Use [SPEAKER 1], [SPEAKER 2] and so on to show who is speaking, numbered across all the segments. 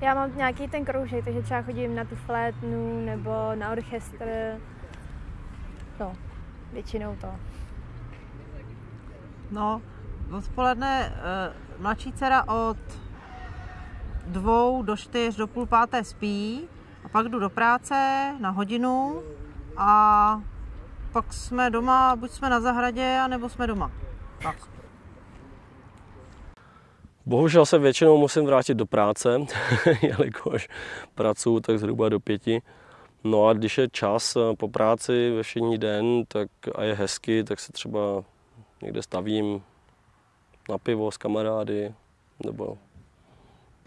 [SPEAKER 1] Já mám nějaký ten kroužek, takže třeba chodím na tu flétnu nebo na orchestr. No, většinou to.
[SPEAKER 2] No, odpoledne eh, mladší dcera od dvou do čtyř do půl páté spí a pak jdu do práce na hodinu a pak jsme doma, buď jsme na zahradě, anebo jsme doma. Tak.
[SPEAKER 3] Bohužel se většinou musím vrátit do práce, jelikož pracuji tak zhruba do pěti. No a když je čas eh, po práci ve všední den tak a je hezky, tak se třeba někde stavím na pivo s kamarády nebo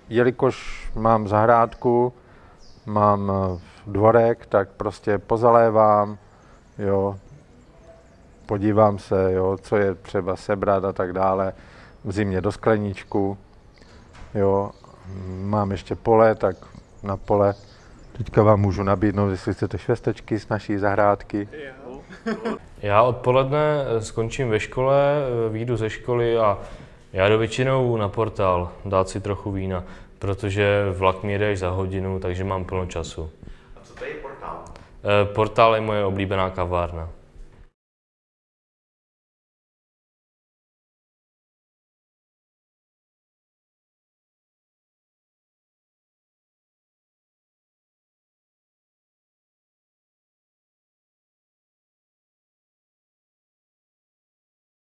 [SPEAKER 4] jelikož mám zahrádku, mám eh, dvorek, tak prostě pozalévám, jo, podívám se, jo, co je třeba sebrat a tak dále, v zimě do skleníčku, jo, mám ještě pole, tak na pole teďka vám můžu nabídnout, jestli chcete švestečky z naší zahrádky.
[SPEAKER 5] Já odpoledne skončím ve škole, výjdu ze školy a já jdu většinou na portál dát si trochu vína, protože vlak mi jde až za hodinu, takže mám plno času.
[SPEAKER 6] A co to je portál?
[SPEAKER 5] Eh, Portál je moje oblíbená kavárna.